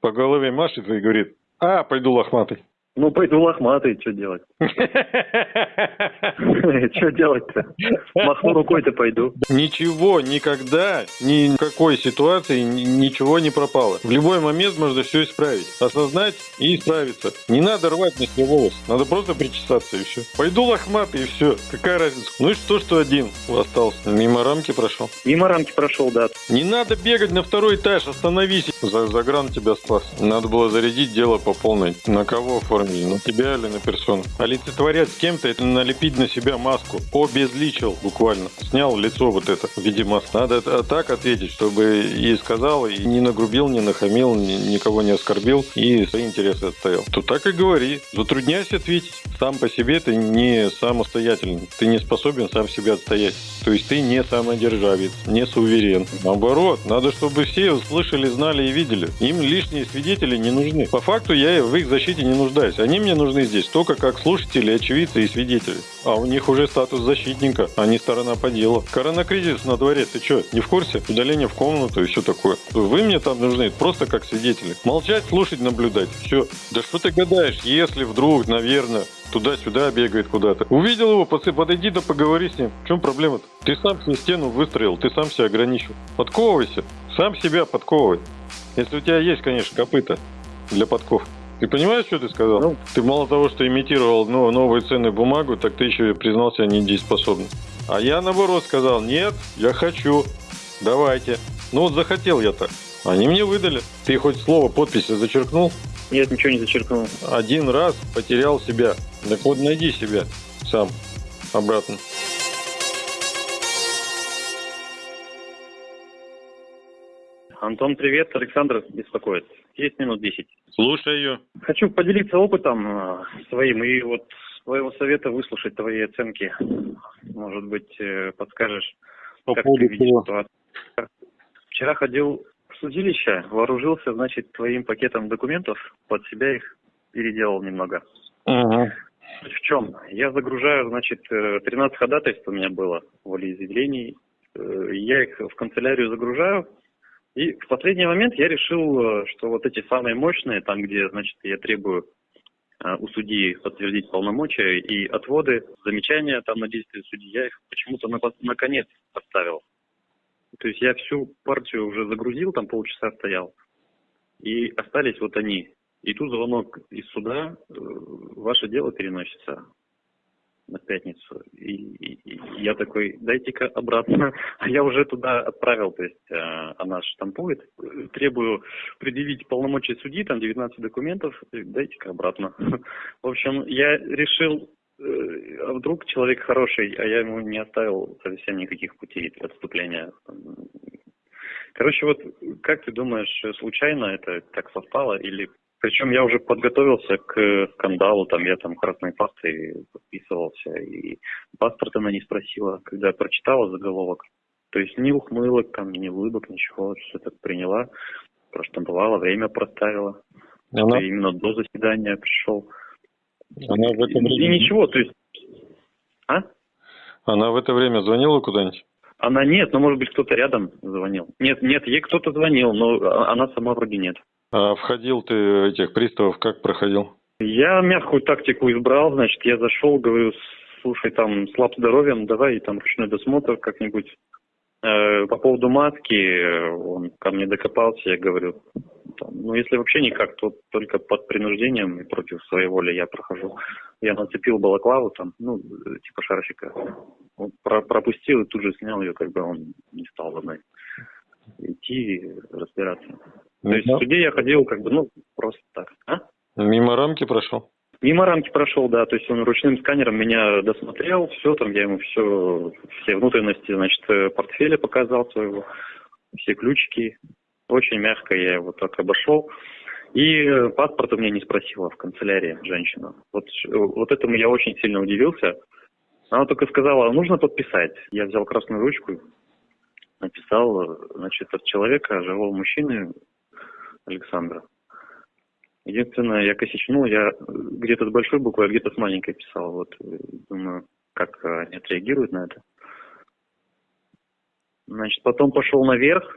по голове машет и говорит, а, пойду лохматый. Ну, пойду лохматый, что делать? Что делать-то? Махну рукой-то пойду. Ничего, никогда, ни в какой ситуации ничего не пропало. В любой момент можно все исправить. Осознать и исправиться. Не надо рвать на себе волос. Надо просто причесаться и все. Пойду лохматый и все. Какая разница? Ну и что, что один остался? Мимо рамки прошел? Мимо рамки прошел, да. Не надо бегать на второй этаж, остановись. За Загран тебя спас. Надо было зарядить дело по полной. На кого оформили? На тебя или на персону? Олицетворять с кем-то это налепить на себя маску. Обезличил буквально. Снял лицо вот это в виде маски. Надо так ответить, чтобы и сказал, и не нагрубил, не нахамил, никого не оскорбил и свои интересы отстоял. То так и говори. Затрудняйся ответить. Сам по себе ты не самостоятельный. Ты не способен сам себя отстоять. То есть ты не самодержавец, не суверен. Наоборот, надо, чтобы все услышали, знали и видели. Им лишние свидетели не нужны. По факту я в их защите не нуждаюсь. Они мне нужны здесь только как слушатели, очевидцы и свидетели. А у них уже статус защитника, а не сторона по делу. Коронакризис на дворе, ты что, не в курсе? Удаление в комнату и все такое. Вы мне там нужны просто как свидетели. Молчать, слушать, наблюдать. Все. Да что ты гадаешь, если вдруг, наверное, туда-сюда бегает куда-то. Увидел его, подойди да поговори с ним. В чем проблема-то? Ты сам себе стену выстроил, ты сам себя ограничил. Подковывайся, сам себя подковывай. Если у тебя есть, конечно, копыта для подков. Ты понимаешь, что ты сказал? Ну, ты мало того, что имитировал ну, новую ценную бумагу, так ты еще и признался недееспособным. А я наоборот сказал, нет, я хочу, давайте. Ну вот захотел я так. Они мне выдали. Ты хоть слово подписи зачеркнул? Нет, ничего не зачеркнул. Один раз потерял себя. Так вот найди себя сам обратно. Антон, привет. Александр беспокоит. Есть минут десять. Слушаю. Хочу поделиться опытом э, своим и вот своего совета выслушать твои оценки. Может быть, э, подскажешь, По как ты видишь ситуацию. Вчера ходил в судилище, вооружился, значит, твоим пакетом документов, под себя их переделал немного. Ага. В чем? Я загружаю, значит, 13 э, ходатайств у меня было, волеизъявлений. Я их в канцелярию загружаю, и в последний момент я решил, э, что вот эти самые мощные, там, где, значит, я требую э, у судьи подтвердить полномочия и отводы, замечания там на действия судьи, я их почему-то на, на конец поставил. То есть я всю партию уже загрузил, там полчаса стоял, и остались вот они. И тут звонок из суда, э, ваше дело переносится на пятницу. И, и, я такой, дайте-ка обратно. А я уже туда отправил, то есть э, она штампует. Требую предъявить полномочия судьи, там 19 документов, дайте-ка обратно. В общем, я решил, э, а вдруг человек хороший, а я ему не оставил совсем никаких путей отступления. Короче, вот как ты думаешь, случайно это так совпало или причем я уже подготовился к скандалу, там я там красной пастой подписывался, и паспорт она не спросила, когда я прочитала заголовок. То есть ни ухмылок, там, ни улыбок, ничего, все так приняла, проштамповала, время проставила. Она... Именно до заседания пришел. Она в это время... И ничего, то есть... А? Она в это время звонила куда-нибудь? Она нет, но может быть кто-то рядом звонил. Нет, нет, ей кто-то звонил, но она сама вроде нет. А входил ты этих приставов, как проходил? Я мягкую тактику избрал, значит, я зашел, говорю, слушай, там слаб здоровьем, давай там ручной досмотр как-нибудь. Э, по поводу маски, он ко мне докопался, я говорю, ну если вообще никак, то только под принуждением и против своей воли я прохожу. Я нацепил балаклаву там, ну, типа шарфика, он про пропустил и тут же снял ее, как бы он не стал за мной идти разбираться. То есть в суде я ходил как бы, ну, просто так. А? Мимо рамки прошел? Мимо рамки прошел, да. То есть он ручным сканером меня досмотрел, все, там я ему все, все внутренности, значит, э, портфеля показал своего, все ключики. Очень мягко я его так обошел. И э, паспорт у меня не спросила в канцелярии женщина. Вот, вот этому я очень сильно удивился. Она только сказала, нужно подписать. Я взял красную ручку, написал, э, значит, от человека, живого мужчины, Александра. Единственное, я косячнул, я где-то с большой буквы, а где-то с маленькой писал. Вот думаю, как они отреагируют на это. Значит, потом пошел наверх.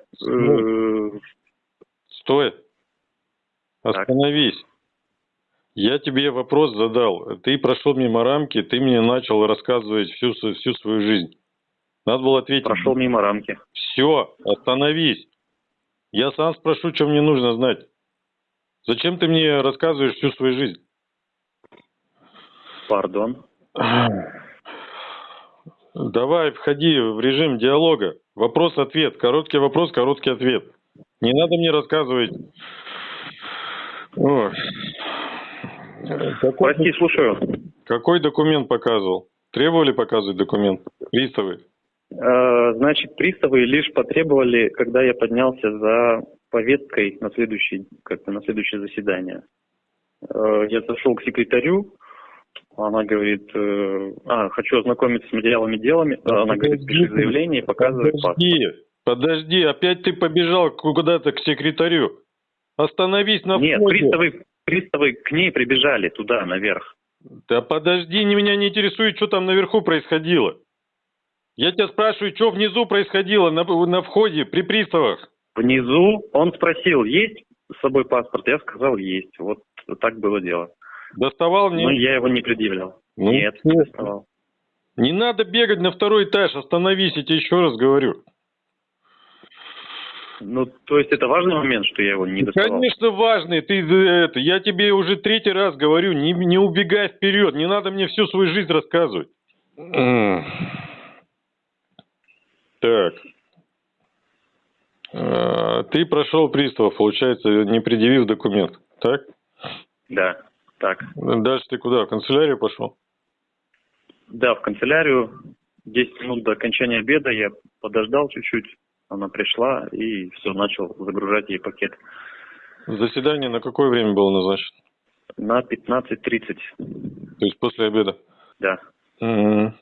Стой. Остановись. Я тебе вопрос задал. Ты прошел мимо рамки, ты мне начал рассказывать всю, всю свою жизнь. Надо было ответить. Прошел мимо рамки. Все, остановись. Я сам спрошу, что мне нужно знать. Зачем ты мне рассказываешь всю свою жизнь? Пардон. Давай, входи в режим диалога. Вопрос-ответ. Короткий вопрос, короткий ответ. Не надо мне рассказывать. Ой. Какой, Прости, слушаю. какой документ показывал? Требовали показывать документ? Приставы. Э, Значит, приставы лишь потребовали, когда я поднялся за повесткой на следующий, как-то на следующее заседание. Э, Я зашел к секретарю, она говорит, э, а, хочу ознакомиться с материалами делами. Она говорит, пиши заявление и показывает паспорт. Подожди, подожди, опять ты побежал куда-то к секретарю. Остановись на Нет, входе. приставы, приставы к ней прибежали туда, наверх. Да подожди, меня не интересует, что там наверху происходило. Я тебя спрашиваю, что внизу происходило на, на входе при приставах. Внизу он спросил, есть с собой паспорт? Я сказал, есть. Вот так было дело. Доставал мне. Но я его не предъявлял. Ну, Нет, не доставал. Не надо бегать на второй этаж, остановись, я тебе еще раз говорю. Ну, то есть это важный момент, что я его не Ну, доставал? Конечно, важный. Ты э, это, я тебе уже третий раз говорю, не, не убегай вперед, не надо мне всю свою жизнь рассказывать. Так. Э, Ты прошел приставов, получается, не предъявив документ, так? Да, так. Дальше ты куда? В канцелярию пошел? Да, в канцелярию 10 минут до окончания обеда я подождал чуть-чуть. Она пришла и все, начал загружать ей пакет. Заседание на какое время было назначено? На 15.30, То есть после обеда? да. Мгм.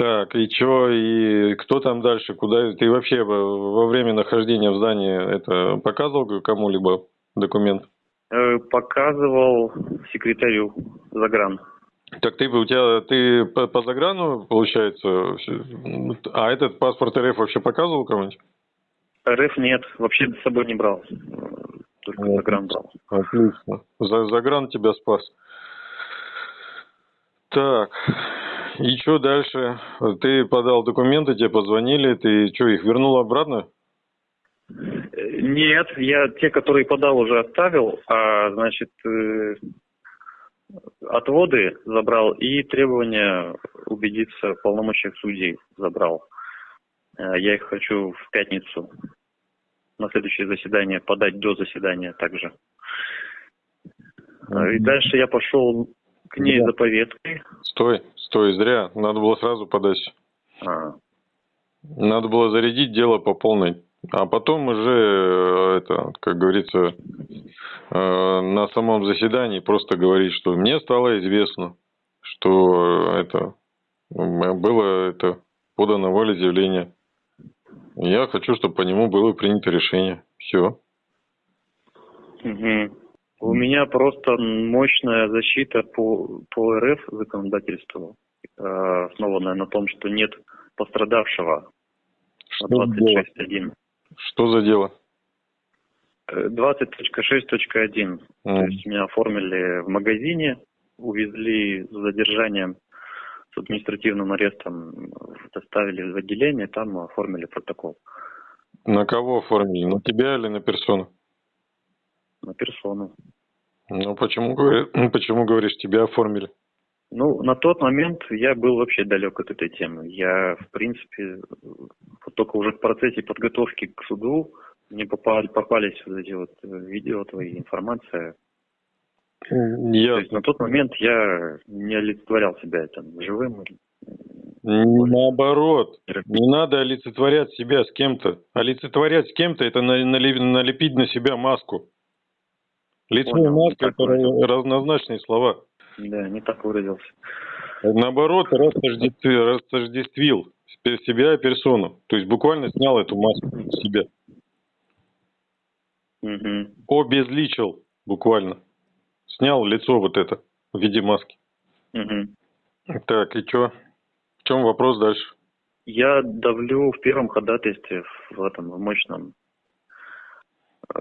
Так, и чё, и кто там дальше, куда? Ты вообще во время нахождения в здании это показывал кому-либо документ? Э, Показывал секретарю Загран. Так ты, у тебя, ты по, по заграну, получается, а этот паспорт РФ вообще показывал кому-нибудь? РФ нет, вообще с собой не брал. Только Вот. Загран брал. Отлично. За, загран тебя спас. Так, и что дальше? Ты подал документы, тебе позвонили, ты что, их вернул обратно? Нет, я те, которые подал, уже оставил, а значит э, отводы забрал и требования убедиться в полномочиях судей забрал. Э, Я их хочу в пятницу на следующее заседание подать до заседания также. Э, И дальше я пошел к ней Да. за повесткой. Стой, стой, зря. Надо было сразу подать. А, Надо было зарядить дело по полной. А потом уже, э, это, как говорится, э, на самом заседании просто говорить, что мне стало известно, что это было это подано волеизъявление. Я хочу, чтобы по нему было принято решение. Все. мгм. У меня просто мощная защита по, по РФ законодательству, э, основанная на том, что нет пострадавшего Что, на за дело? 26.1. что за дело? Э, 20.6.1. То есть меня оформили в магазине, увезли с задержанием, с административным арестом, доставили в отделение, там оформили протокол На кого оформили? На тебя или на персону? На персону. Ну, почему, почему говоришь, тебя оформили? Ну, на тот момент я был вообще далек от этой темы. Я, в принципе, вот только уже в процессе подготовки к суду мне попали, попались вот эти вот э, видео твои, информация. То Я есть на тот момент я не олицетворял себя там живым. или, Наоборот, не надо олицетворять себя с кем-то. Олицетворять с кем-то это налепить на себя маску. Лицо Понял, это выразился. разнозначные слова. Да, не так выразился. Наоборот, растождествил, растождествил себя и персону. То есть буквально снял эту маску с себя. Мгм. Обезличил буквально. Снял лицо вот это в виде маски. Мгм. Так, и чё? В чем вопрос дальше? Я давлю в первом ходатайстве в этом в мощном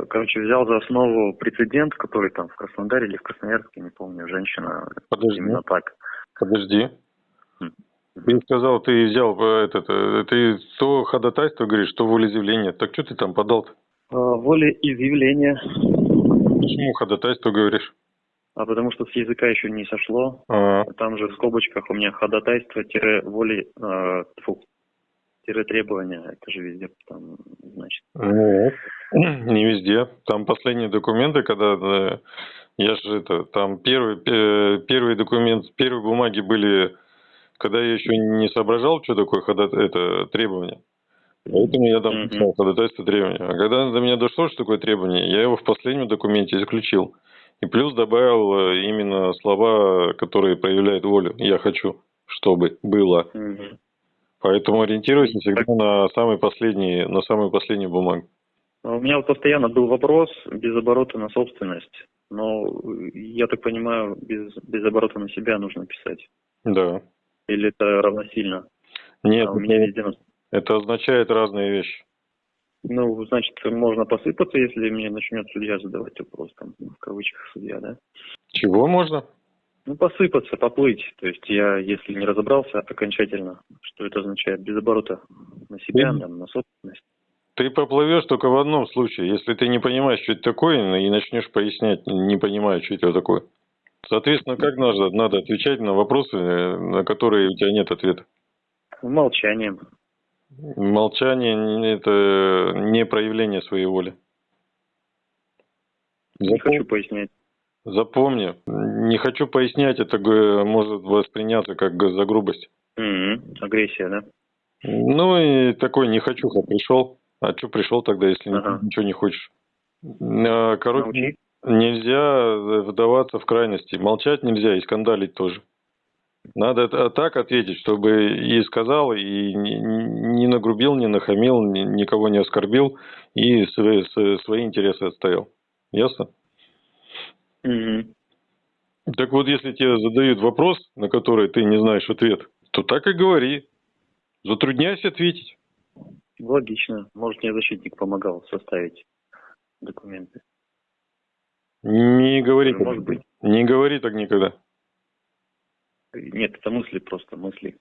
Короче, взял за основу прецедент, который там в Краснодаре или в Красноярске, не помню, женщина Подожди. именно так. Подожди. М. Ты сказал, ты взял э, этот, э, ты то ходатайство говоришь, то волеизъявление. Так что ты там подал-то? А, Волеизъявление, Почему ходатайство говоришь? а потому что с языка еще не сошло. А, Там же в скобочках у меня ходатайство-воли, э, тьфу, тире требования, это же везде там, значит. ну, не везде. Там последние документы, когда я же это, там первый, первый документ, первые бумаги были, когда я еще не соображал, что такое хода, это требование. Поэтому я там написал ходатайство требования. А когда до меня дошло, что такое требование, я его в последнем документе исключил. И плюс добавил э, именно слова, которые проявляют волю. Я хочу, чтобы было. Мгм. Поэтому ориентируйся всегда на самый последний, на самую последнюю бумагу. А У меня вот постоянно был вопрос без оборота на собственность. Но я так понимаю, без, без оборота на себя нужно писать. Да. Или это равносильно? Нет, А у меня везде на- это означает разные вещи. Ну, значит, можно посыпаться, если мне начнет судья задавать вопрос, там, в кавычках судья, да? Чего можно? Ну, посыпаться, поплыть. То есть я, если не разобрался окончательно, что это означает без оборота на себя, там, на собственность. Ты поплывешь только в одном случае, если ты не понимаешь, что это такое, и начнешь пояснять, не понимая, что это такое. Соответственно, как надо, надо отвечать на вопросы, э, на которые у тебя нет ответа. Молчанием. Молчание не- – это не проявление своей воли. Не Запом- хочу пояснять. Запомни, не хочу пояснять, это может восприняться как за грубость. Мгм. Агрессия, да? Ну и такой не хочуха пришел. А что пришел тогда, если Ага. ничего не хочешь? А, Короче, Научи. нельзя вдаваться в крайности. Молчать нельзя и скандалить тоже. Надо это- так ответить, чтобы и сказал, и не- нагрубил, не нахамил, ни- никого не оскорбил, и свои интересы отстоял. Ясно? Мгм. Так вот, если тебе задают вопрос, на который ты не знаешь ответ, то так и говори. Затрудняйся ответить. Логично. Может, мне защитник помогал составить документы. Не говори так. Может быть. Не говори так никогда. Нет, это мысли просто, мысли.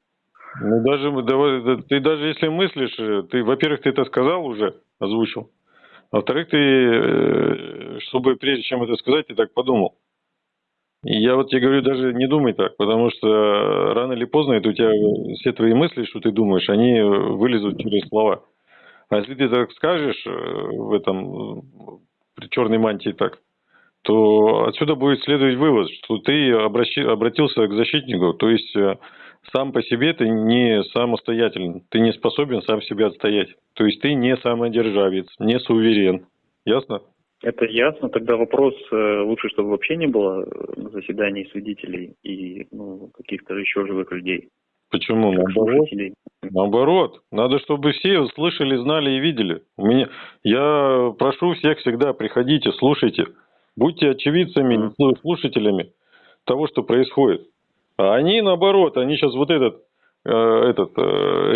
Ну, даже, давай, да, ты даже если мыслишь, э, ты, во-первых, ты это сказал уже, озвучил. Во-вторых, ты, э, чтобы прежде чем это сказать, ты так подумал. Я вот тебе говорю, даже не думай так, потому что рано или поздно это у тебя все твои мысли, что ты думаешь, они вылезут через слова. А если ты так скажешь э, в этом, при черной мантии так, то отсюда будет следовать вывод, что ты обращи- обратился к защитнику, то есть э, сам по себе ты не самостоятельный, ты не способен сам себя отстоять. То есть ты не самодержавец, не суверен. Ясно? Это ясно. Тогда вопрос э, лучше, чтобы вообще не было э, на заседании свидетелей и ну, каких-то еще живых людей. Почему? как Наоборот. слушателей. Наоборот, надо, чтобы все слышали, знали и видели. У меня, я прошу всех всегда, приходите, слушайте, будьте очевидцами, ну, слушателями того, что происходит. А они, наоборот, они сейчас вот этот, э, этот э,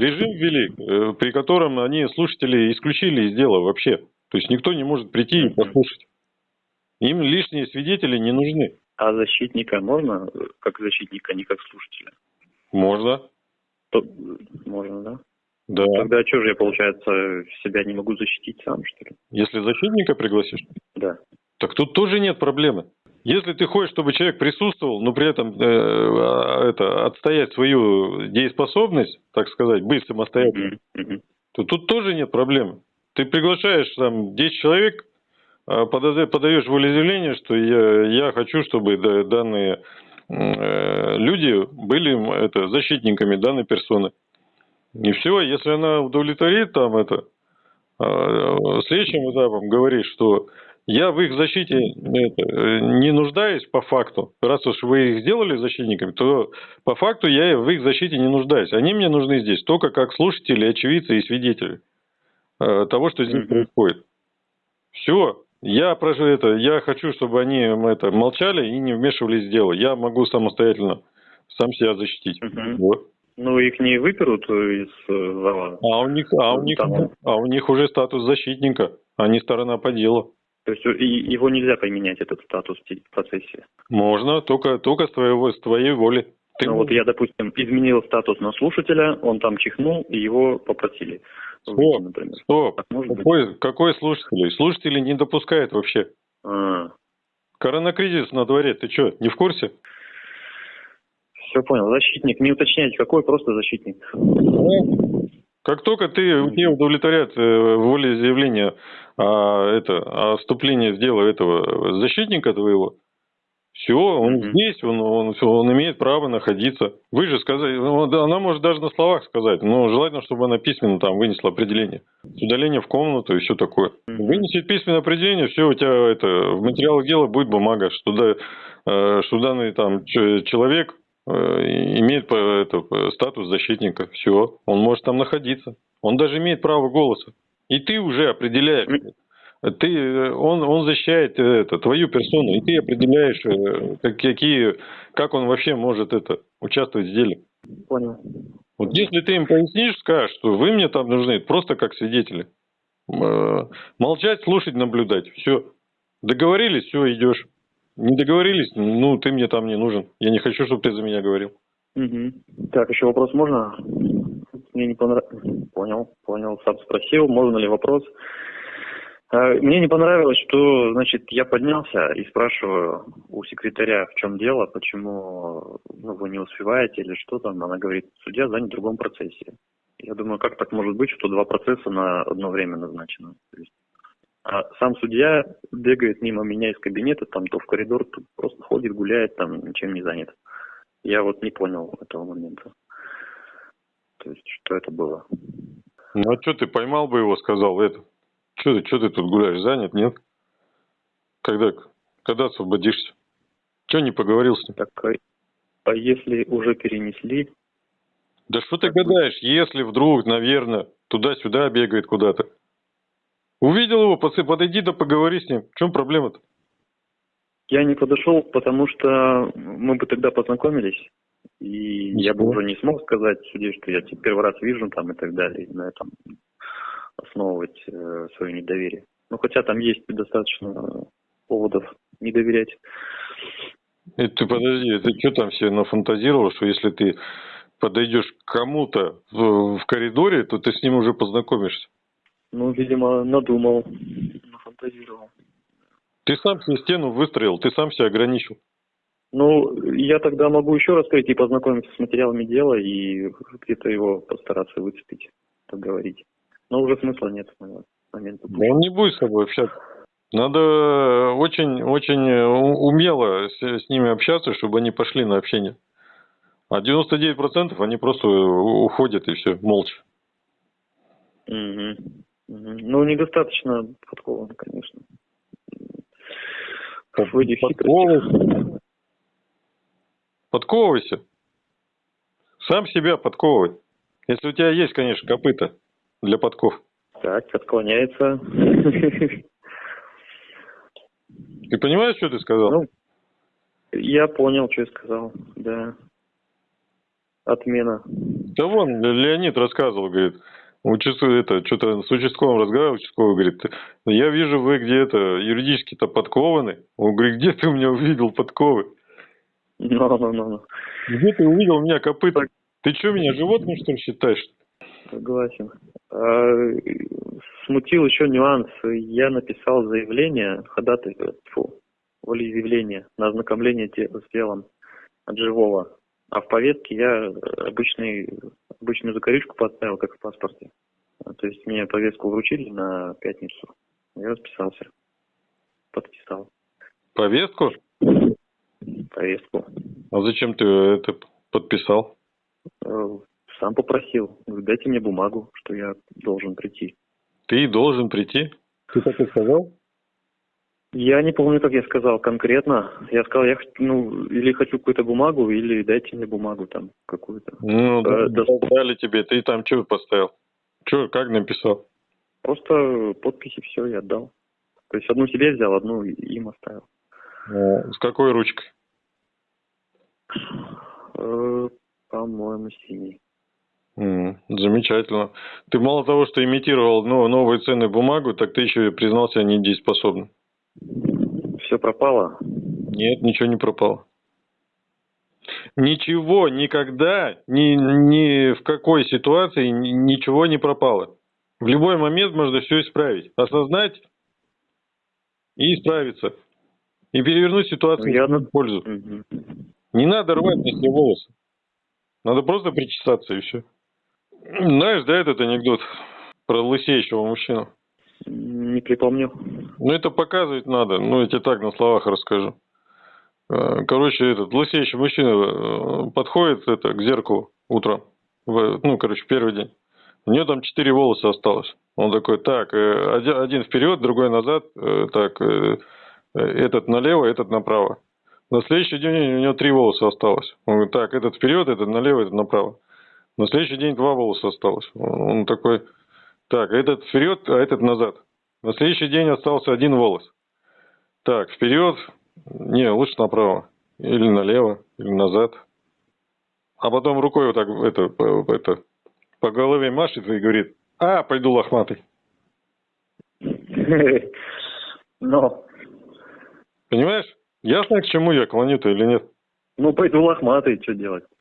режим ввели, э, при котором они слушателей исключили из дела вообще. То есть никто не может прийти и послушать. Им лишние свидетели не нужны. А защитника можно, как защитника, не как слушателя? Можно, То- можно, да? да. Тогда что же я, получается, себя не могу защитить сам, что ли? Если защитника пригласишь, Да. Так тут тоже нет проблемы. Если ты хочешь, чтобы человек присутствовал, но при этом э, а, это, отстоять свою дееспособность, так сказать, быть самостоятельным, Мгм, мгм. то тут тоже нет проблемы. Ты приглашаешь там 10 человек, а, пода- подаешь волеизъявление, что я, я хочу, чтобы да- данные э, люди были это, защитниками данной персоны. И все, если она удовлетворит там это, а, следующим этапом говорит, что я в их защите э, не нуждаюсь по факту. Раз уж вы их сделали защитниками, то по факту я в их защите не нуждаюсь. Они мне нужны здесь только как слушатели, очевидцы и свидетели э, того, что здесь происходит. Все. Я прошу это, я хочу, чтобы они это, молчали и не вмешивались в дело. Я могу самостоятельно сам себя защитить. Мгм. Вот. Ну, их не выперут из э, зала. А у них, а у них, а у них уже статус защитника, они сторона по делу. То есть его нельзя поменять, этот статус в процессе? Можно, только, только с, твоего, с твоей воли. Ты ну, вот я, допустим, изменил статус на слушателя, он там чихнул, и его попросили. Стоп, выйти, например. стоп. Какой, какой слушатель? Слушатели не допускает вообще. А. Коронакризис на дворе, ты что, не в курсе? Все понял. Защитник, не уточняйте, какой, просто защитник. Как только ты не удовлетворяет э, волеизъявление а, это, о вступлении в дело этого защитника твоего, все, он mm-hmm. здесь, он, он, он имеет право находиться. Вы же сказали, ну, она может даже на словах сказать, но желательно, чтобы она письменно там вынесла определение. Удаление в комнату и все такое. Mm-hmm. Вынесет письменное определение, все, у тебя это, в материалах дела будет бумага, что, да, э, что данный там человек имеет это, статус защитника. Все, он может там находиться. Он даже имеет право голоса. И ты уже определяешь, ты, он, он защищает это, твою персону, и ты определяешь, э, как, какие, как он вообще может это, участвовать в деле. Понял. Вот если ты им пояснишь, скажешь, что вы мне там нужны просто как свидетели. Э, молчать, слушать, наблюдать. Все. Договорились, все, идешь. Не договорились, ну, ты мне там не нужен. Я не хочу, чтобы ты за меня говорил. Угу. Так, еще вопрос можно? Мне не понравилось. Понял, понял. Сам спросил, можно ли вопрос. А, мне не понравилось, что, значит, я поднялся и спрашиваю у секретаря, в чем дело, почему ну, вы не успеваете или что там. Она говорит, судья занят в другом процессе. Я думаю, как так может быть, что два процесса на одно время назначено? А сам судья бегает мимо меня из кабинета, там то в коридор, то просто ходит, гуляет, там ничем не занят. Я вот не понял этого момента. То есть, что это было? Ну а что ты поймал бы его, сказал это? Что ты, что ты тут гуляешь? Занят, нет? Когда, когда освободишься? Что не поговорил с ним? Так, а, а если уже перенесли? Да что ты гадаешь, если вдруг, наверное, туда-сюда бегает куда-то? Увидел его, подойди да поговори с ним. В чем проблема-то? Я не подошел, потому что мы бы тогда познакомились, и Ничего. я бы уже не смог сказать суде, что я тебя первый раз вижу там и так далее, и на этом основывать э, свое недоверие. Ну, хотя там есть достаточно поводов не доверять. И ты подожди, ты что там себе нафантазировал, что если ты подойдешь к кому-то в, в коридоре, то ты с ним уже познакомишься? Ну, видимо, надумал, нафантазировал. Ты сам себе стену выстроил, ты сам себя ограничил. Ну, я тогда могу еще раз прийти познакомиться с материалами дела и где-то его постараться выцепить, поговорить. Но уже смысла нет с момента. Да он не будет с тобой общаться. Надо очень-очень умело с, с ними общаться, чтобы они пошли на общение. А 99% они просто уходят и все, молча. Угу. Ну, недостаточно подкован, конечно. Подковывайся. Подковывайся. Сам себя подковывай. Если у тебя есть, конечно, копыта для подков. Так, отклоняется. Ты понимаешь, что ты сказал? Ну, я понял, что я сказал, да. Отмена. Да вон, Леонид рассказывал, говорит, участку, это, что-то с участковым разговаривал, участковый говорит, я вижу, вы где-то юридически-то подкованы. Он говорит, где ты у меня увидел подковы? Ну, ну, ну. Где ты увидел у меня копыта? Ты что, меня животным, что ли, считаешь? Согласен. А, смутил еще нюанс. Я написал заявление, ходатай, фу, волеизъявление на ознакомление с делом от живого. А в повестке я обычный, обычную закорючку поставил, как в паспорте. То есть мне повестку вручили на пятницу. Я расписался. Подписал. Повестку? Повестку. А зачем ты это подписал? Э, сам попросил. Дайте мне бумагу, что я должен прийти. Ты должен прийти? Ты так и сказал? Я не помню, как я сказал конкретно. Я сказал, я ну, или хочу какую-то бумагу, или дайте мне бумагу там какую-то. Ну, э, да, дали тебе. Ты там что поставил? Что, как написал? Просто подписи все я отдал. То есть одну себе взял, одну им оставил. А, с какой ручкой? Э, по-моему, синий. Mm, замечательно. Ты мало того, что имитировал ну, новые ценные бумагу, так ты еще и признался недееспособным. Все пропало? Нет, ничего не пропало. Ничего никогда, ни, ни в какой ситуации ничего не пропало. В любой момент можно все исправить. Осознать и исправиться. И перевернуть ситуацию Я... в пользу. Угу. Не надо рвать на себе волосы. Надо просто причесаться и все. Знаешь, да, этот анекдот про лысеющего мужчину? Не припомню. Ну, это показывать надо. Ну, я тебе так на словах расскажу. Э, короче, этот лысеющий мужчина э, подходит это, к зеркалу утром. В, ну, короче, первый день. У него там четыре волоса осталось. Он такой, так, э, один вперед, другой назад, так, этот налево, этот направо. На следующий день у него три волоса осталось. Он говорит, так, этот вперед, этот налево, этот направо. На следующий день два волоса осталось. Он такой, так, этот вперед, а этот назад. На следующий день остался один волос. Так, вперед, не, лучше направо. Или налево, или назад. А потом рукой вот так это, это, по голове машет и говорит, а, пойду лохматый. Но. Понимаешь? Ясно, к чему я клоню-то или нет? Ну, пойду лохматый, что делать?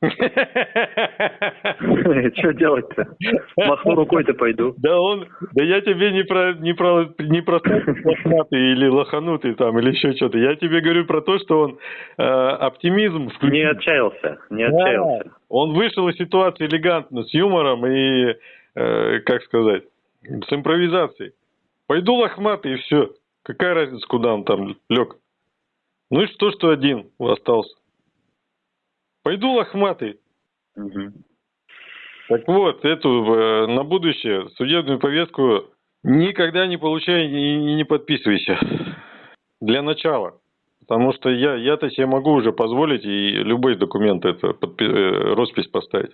Что делать-то? Махну рукой-то пойду. Да он, да я тебе не про, не про, не про лохматый или лоханутый там, или еще что-то. Я тебе говорю про то, что он э, оптимизм включил. Не отчаялся, не отчаялся. он вышел из ситуации элегантно, с юмором и, э, как сказать, с импровизацией. Пойду лохматый и все. Какая разница, куда он там лег? Ну и что, что один остался? Пойду лохматый. Угу. Так вот, эту э, на будущее судебную повестку никогда не получай и не подписывайся. Для начала. Потому что я, я-то себе могу уже позволить и любой документ это подпи- э, роспись поставить.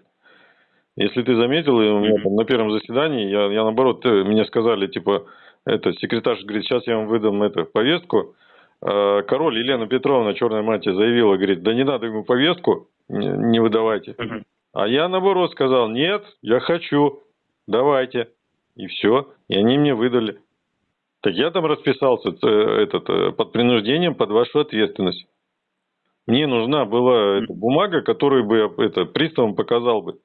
Если ты заметил, у меня там на первом заседании, я, я наоборот, э, мне сказали, типа, это, секретарь говорит, сейчас я вам выдам эту повестку. Король Елена Петровна, черная мантия, заявила, говорит, да не надо ему повестку, не выдавайте. Угу. А я наоборот сказал, нет, я хочу, давайте. И все, и они мне выдали. Так я там расписался э, этот, э, под принуждением под вашу ответственность. Мне нужна была эта бумага, которую бы я это, приставам показал бы.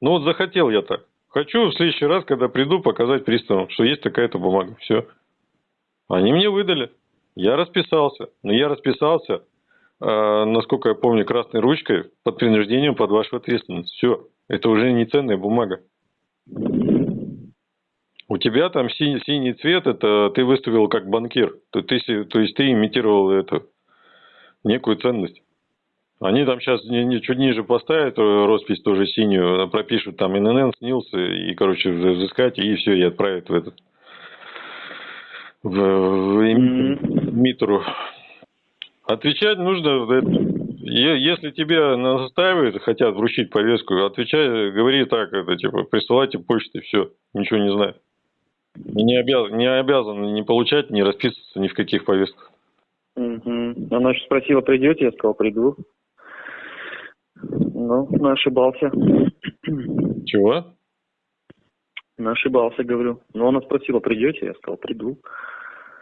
Ну вот захотел я так. Хочу в следующий раз, когда приду, показать приставам, что есть такая-то бумага. Все. Они мне выдали. Я расписался. Но я расписался насколько я помню, красной ручкой под принуждением под вашу ответственность. Все. Это уже не ценная бумага. У тебя там синий, синий цвет, это ты выставил как банкир. То, ты, то есть ты имитировал эту некую ценность. Они там сейчас чуть ниже поставят э, роспись тоже синюю, пропишут там ИНН, СНИЛС, и, короче, взыскать, и все, и отправят в этот в, в эмиттеру. Отвечать нужно, если тебе настаивают, хотят вручить повестку, отвечай, говори так, это типа, присылайте почтой, все, ничего не знаю. Не обязан, не обязан не получать, не расписываться ни в каких повестках. Угу. Она же спросила, придете, я сказал, приду. Ну, ошибался. Чего? Ошибался, говорю. Ну, она спросила, придете, я сказал, приду.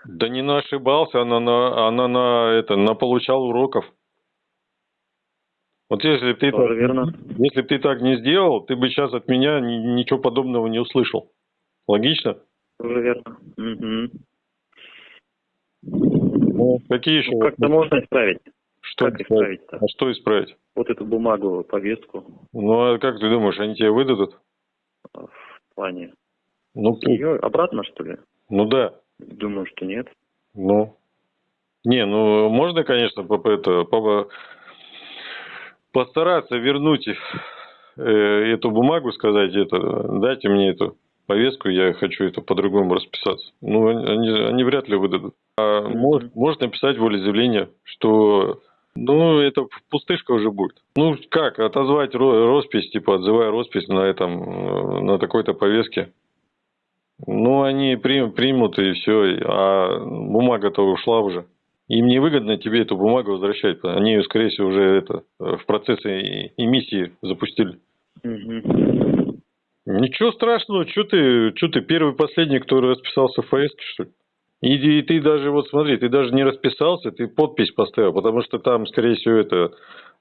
Да не на ошибался, она на, она на это, на получал уроков. Вот если ты так, верно. если ты так не сделал, ты бы сейчас от меня ничего подобного не услышал. Логично? Тоже верно. Угу. Ну, какие еще? Ну, как-то можно исправить. Что как исправить? -то? А что исправить? Вот эту бумагу, повестку. Ну, а как ты думаешь, они тебе выдадут? В плане? Ну, Ее обратно, что ли? Ну да. Думаю, что нет. Ну, не, ну можно, конечно, по, это, по, постараться вернуть э, эту бумагу, сказать, это, дайте мне эту повестку, я хочу это по-другому расписаться. Ну, они, они вряд ли выдадут. А может, может написать волеизъявление, что ну, это пустышка уже будет. Ну, как, отозвать роспись, типа, отзывая роспись на этом, э, на такой-то повестке. Ну, они примут, примут и все, а бумага-то ушла уже. Им невыгодно тебе эту бумагу возвращать. Они ее, скорее всего, уже это, в процессе эмиссии запустили. Угу. Ничего страшного, что ты, что ты первый последний, кто расписался в ФСК, что ли? И, и ты даже, вот смотри, ты даже не расписался, ты подпись поставил, потому что там, скорее всего, это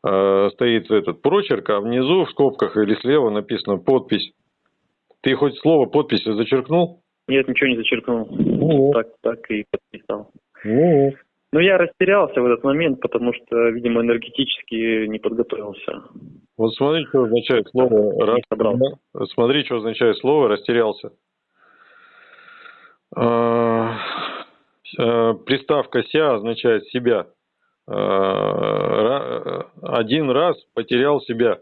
э, стоит этот прочерк, а внизу в скобках или слева написано подпись. Ты хоть слово подпись зачеркнул? Нет, ничего не зачеркнул. Ну. Так, так и подписал. Ну, Ну, я растерялся в этот момент, потому что, видимо, энергетически не подготовился. вот смотри, что означает слово собрался. «рас». Смотри, что означает слово «растерялся». А, э, Приставка «ся» означает «себя». А, Один раз потерял себя.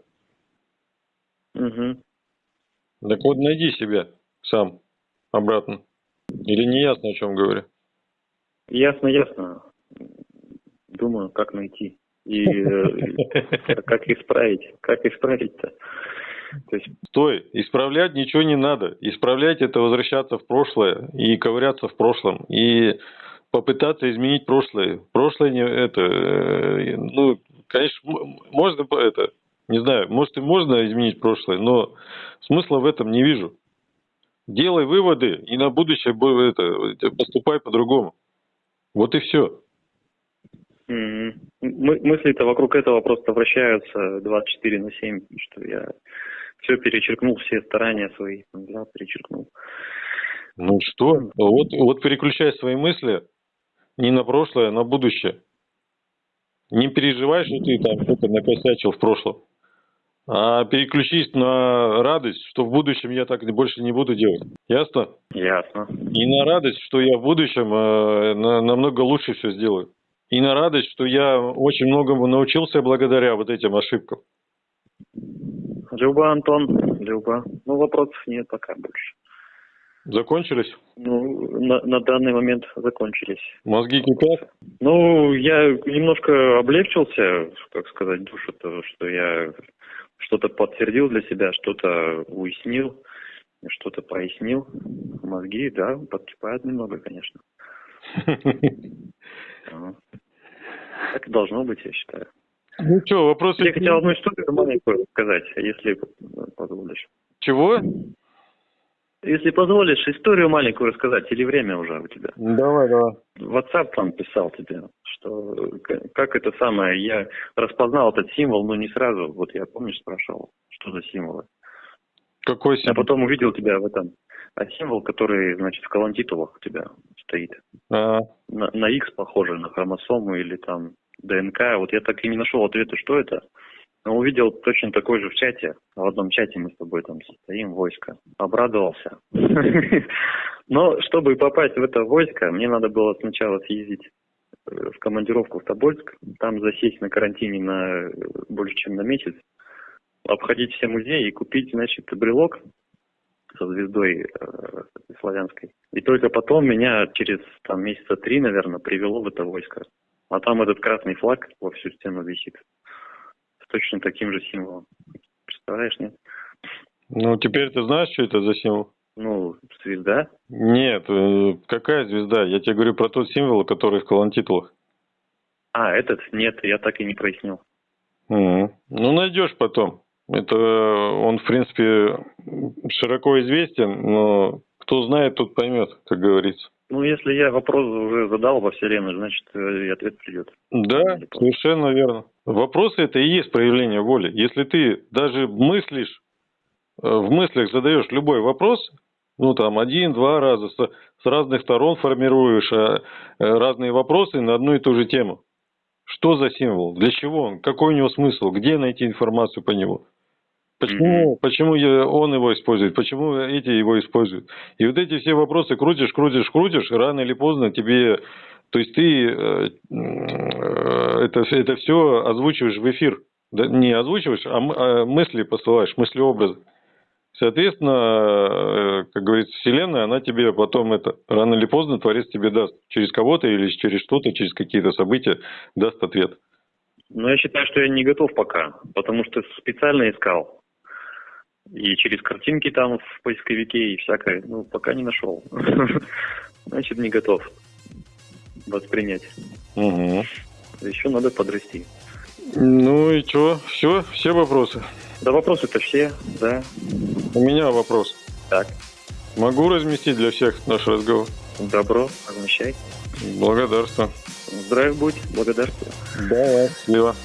Мгм. Так вот, найди себя сам обратно. Или не ясно, о чем говорю? Ясно, ясно. Думаю, как найти. И э, как исправить. Как исправить-то? То есть, Стой, исправлять ничего не надо. Исправлять это возвращаться в прошлое и ковыряться в прошлом. И попытаться изменить прошлое. Прошлое не это, э, ну, конечно, можно это, не знаю, может и можно изменить прошлое, но смысла в этом не вижу. Делай выводы и на будущее это, поступай по-другому. Вот и все. м, мы- мысли-то вокруг этого просто вращаются 24 на 7, что я все перечеркнул, все старания свои взял, перечеркнул. Ну что? Вот, вот переключай свои мысли не на прошлое, а на будущее. Не переживай, что ты там что-то накосячил в прошлом. А переключись на радость, что в будущем я так больше не буду делать. Ясно? Ясно. И на радость, что я в будущем э, на- намного лучше все сделаю. И на радость, что я очень многому научился благодаря вот этим ошибкам. Люба, Антон, Люба. Ну, вопросов нет пока больше. Закончились? Ну, на, на данный момент закончились. Мозги кипят? Ну, я немножко облегчился, как сказать, душу-то, что я что-то подтвердил для себя, что-то уяснил, что-то прояснил. Мозги, да, подкипают немного, конечно. Так и должно быть, я считаю. Ну что, вопросы? Я хотел одну историю маленькую сказать, если позволишь. Чего? Если позволишь, историю маленькую рассказать, или время уже у тебя? Давай, давай. WhatsApp там писал тебе, что как это самое, я распознал этот символ, но не сразу. Вот я, помнишь, спрашивал, что за символы. Какой А символ? потом увидел тебя в этом. А символ, который, значит, в колонтитулах у тебя стоит. А, На, на X похоже, на хромосому или там ДНК. Вот я так и не нашел ответа, что это. Но увидел точно такой же в чате. В одном чате мы с тобой там состоим, войско. Обрадовался. Но чтобы попасть в это войско, мне надо было сначала съездить э, в командировку в Тобольск, там засесть на карантине на э, больше, чем на месяц, обходить все музеи и купить, значит, брелок со звездой э, славянской. И только потом меня через там месяца три, наверное, привело в это войско. А там этот красный флаг во всю стену висит. Точно таким же символом. Представляешь, нет? ну, теперь ты знаешь, что это за символ? Ну, звезда. Нет, э, какая звезда? Я тебе говорю про тот символ, который в колонтитулах. А, этот? Нет, я так и не прояснил. Мгм. Ну, найдешь потом. Это э, он, в принципе, широко известен, но кто знает, тот поймет, как говорится. Ну, если я вопрос уже задал во Вселенную, значит, э, и ответ придет. Да, совершенно верно. Вопросы это и есть проявление воли. Если ты даже мыслишь, э, в мыслях задаешь любой вопрос, ну там один-два раза, с, разных сторон формируешь э, э, разные вопросы на одну и ту же тему. Что за символ? Для чего он? Какой у него смысл? Где найти информацию по нему? Почему, почему я- он его использует? Почему эти его используют? И вот эти все вопросы крутишь, крутишь, крутишь, и рано или поздно тебе... То есть ты э, э, это, это все озвучиваешь в эфир. Не озвучиваешь, а, а мысли посылаешь, мысли-образы. Соответственно, э, как говорится, Вселенная, она тебе потом это, рано или поздно Творец тебе даст. Через кого-то или через что-то, через какие-то события даст ответ. Но я считаю, что я не готов пока, потому что специально искал. И через картинки там в поисковике и всякое. Ну, пока не нашел. Значит, не готов воспринять. Угу. Еще надо подрасти. Ну и что? Все? Все вопросы? Да вопросы-то все, да. У меня вопрос. Так. Могу разместить для всех наш разговор? Добро, размещай. Благодарствую. Здравия будь, благодарствую. Да, счастливо.